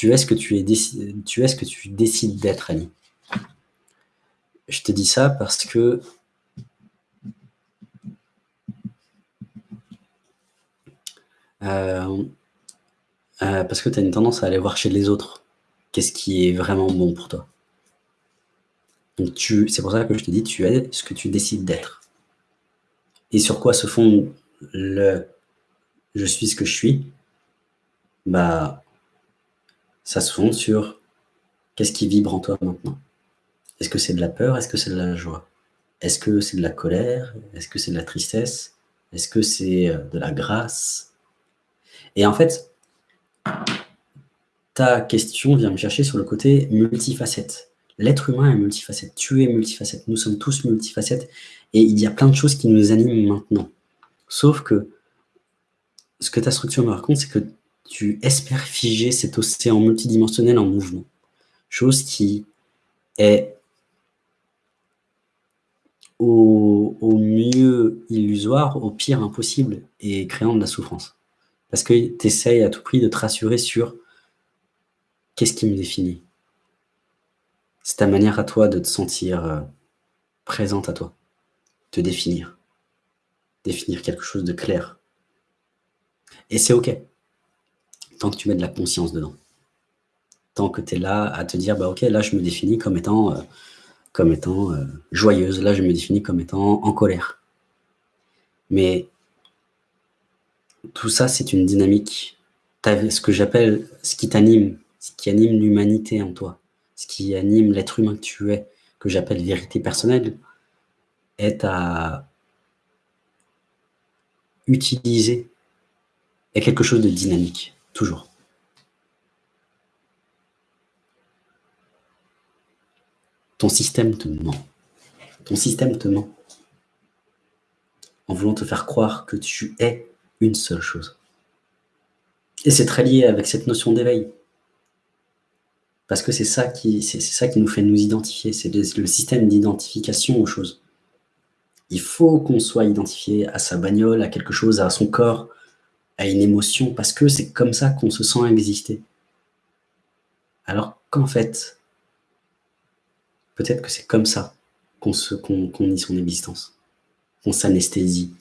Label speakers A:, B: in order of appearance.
A: Tu es ce que tu, es tu, es ce que tu décides d'être, Annie. Je te dis ça parce que euh, euh, parce que tu as une tendance à aller voir chez les autres qu'est-ce qui est vraiment bon pour toi. C'est pour ça que je te dis, tu es ce que tu décides d'être. Et sur quoi se fonde le « je suis ce que je suis » Bah, ça se fonde sur qu'est-ce qui vibre en toi maintenant. Est-ce que c'est de la peur? Est-ce que c'est de la joie? Est-ce que c'est de la colère? Est-ce que c'est de la tristesse? Est-ce que c'est euh, de la grâce? Et en fait, ta question vient me chercher sur le côté multifacette. L'être humain est multifacette, tu es multifacette, nous sommes tous multifacettes, et il y a plein de choses qui nous animent maintenant. Sauf que ce que ta structure me raconte, c'est que tu espères figer cet océan multidimensionnel en mouvement. Chose qui est au, mieux illusoire, au pire impossible, et créant de la souffrance. Parce que tu essayes à tout prix de te rassurer sur qu'est-ce qui me définit C'est ta manière à toi de te sentir euh, présente à toi, te définir, définir quelque chose de clair. Et c'est OK, tant que tu mets de la conscience dedans. Tant que tu es là à te dire, bah OK, là je me définis comme étant, euh, comme étant euh, joyeuse, là je me définis comme étant en colère. Mais tout ça, c'est une dynamique. Ce que j'appelle, ce qui t'anime, ce qui anime l'humanité en toi, ce qui anime l'être humain que tu es, que j'appelle vérité personnelle, est à utiliser est quelque chose de dynamique, Ton système te ment. Ton système te ment. En voulant te faire croire que tu es une seule chose. Et c'est très lié avec cette notion d'éveil. Parce que c'est ça qui nous fait nous identifier, c'est le système d'identification aux choses. Il faut qu'on soit identifié à sa bagnole, à quelque chose, à son corps, à une émotion, parce que c'est comme ça qu'on se sent exister. Alors qu'en fait, peut-être que c'est comme ça qu'on qu qu nie son existence, qu'on s'anesthésie,